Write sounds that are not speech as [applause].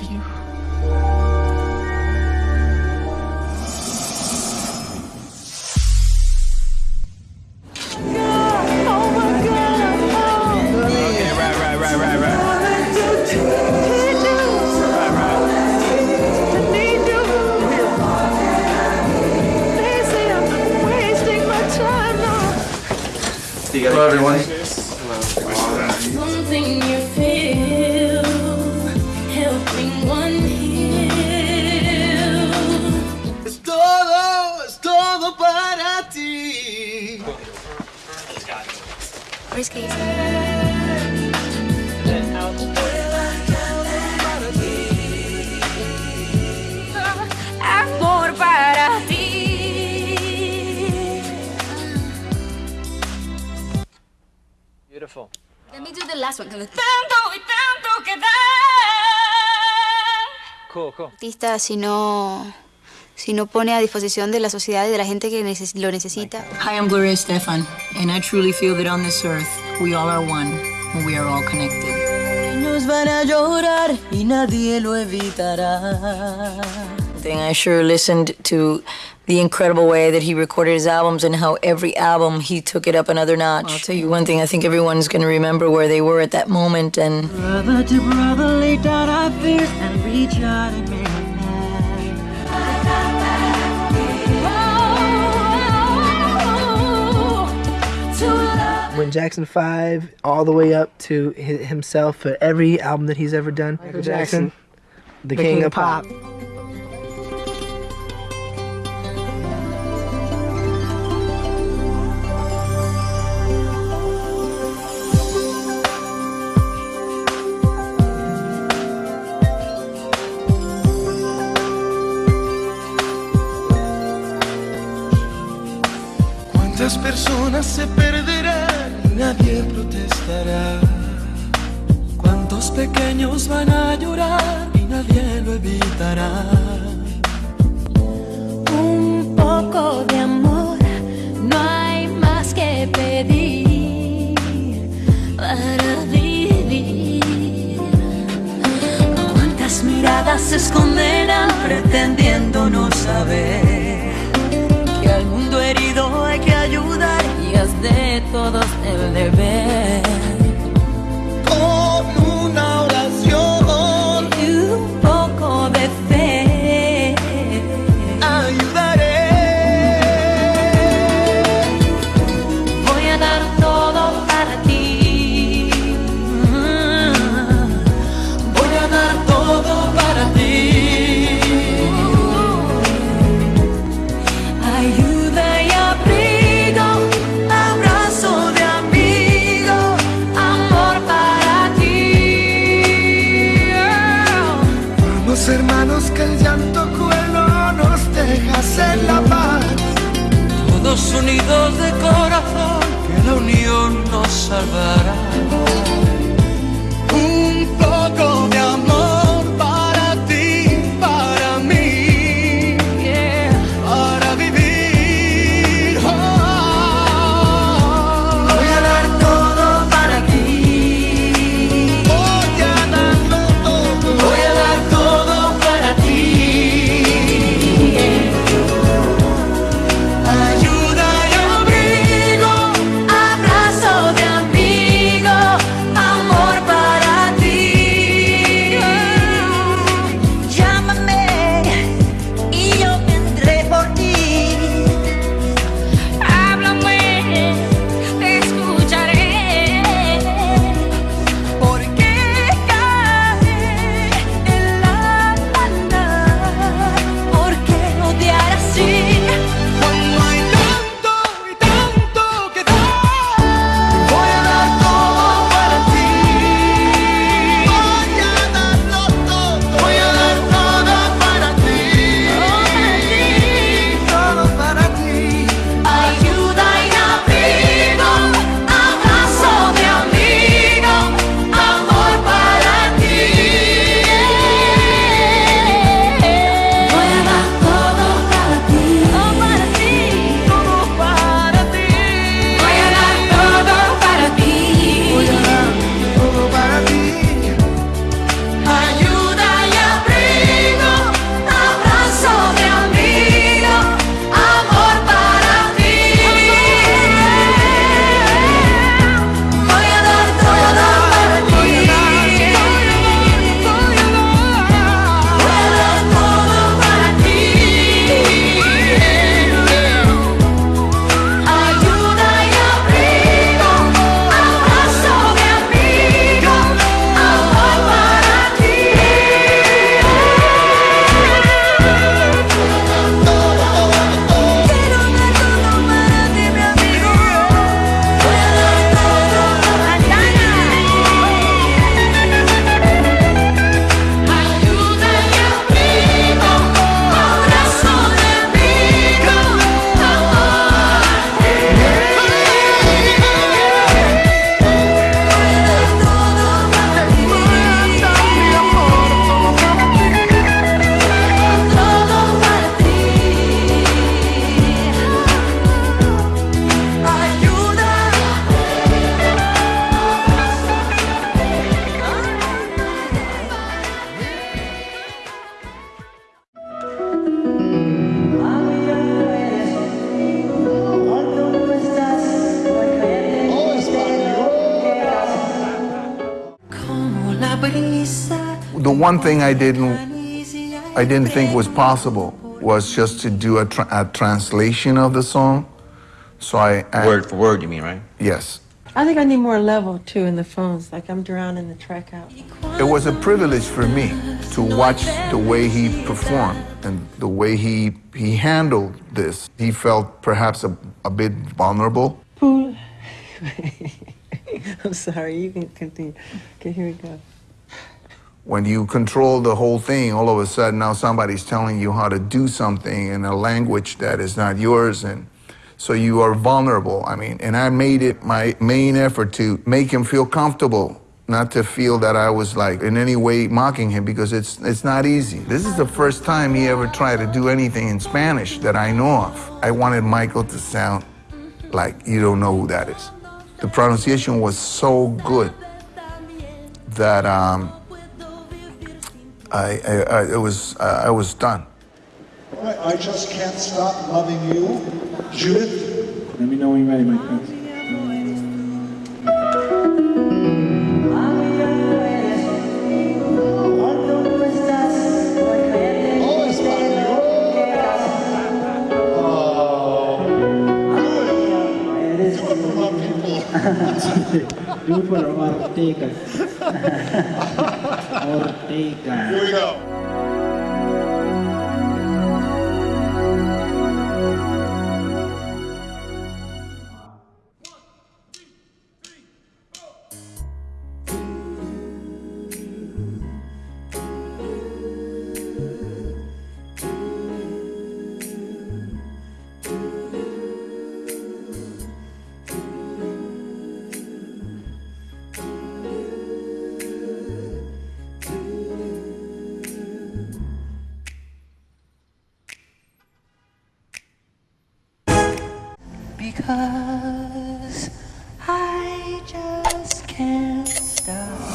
love you. Okay, right, right, right, right, right. Hello, everyone. Amor para ti. Beautiful. Let me do the last one. Tanto y tanto que dar. Cool, cool. artista si no, si no pone a disposición de la sociedad y de la gente que neces- lo necesita. Hi, I'm Gloria Stefan, and I truly feel that on this earth, we all are one, and we are all connected. Nos van a llorar y nadie lo evitará. Thing I sure listened to the incredible way that he recorded his albums and how every album he took it up another notch. I'll tell you one thing, I think everyone's going to remember where they were at that moment and Brother to brother, lay down our fears and reach out and make when Jackson 5 all the way up to hi- himself for every album that he's ever done. Michael Jackson, the, king, of pop. ¿Cuántas personas se perderán y nadie protestará? ¿Cuántos pequeños van a llorar y nadie lo evitará? Un poco de amor, no hay más que pedir para vivir. ¿Cuántas miradas se esconderán pretendiendo no saber de todos el deber? Todos unidos de corazón, que la unión nos salvará. One thing I didn't, I didn't think was possible was just to do a, tra- a translation of the song. So I, I Word for word, you mean, right? yes, I think I need more level too in the phones. Like I'm drowning the track out. it was a privilege for me to watch the way he performed and the way he he handled this. He felt perhaps a, a bit vulnerable. [laughs] I'm sorry. You can continue. Okay, here we go. When you control the whole thing, all of a sudden now somebody's telling you how to do something in a language that is not yours, and so you are vulnerable. I mean, and I made it my main effort to make him feel comfortable, not to feel that I was like in any way mocking him because it's it's not easy. This is the first time he ever tried to do anything in Spanish that I know of. I wanted Michael to sound like you don't know who that is. The pronunciation was so good that um, I, I, I it was uh, I was done. I just can't stop loving you, Judith. Let me know when you're ready, my prince. Oh, es para mí. Oh. Good. Do it for my people. Do it for Ortega. Ortega. Here we go. because I just can't stop.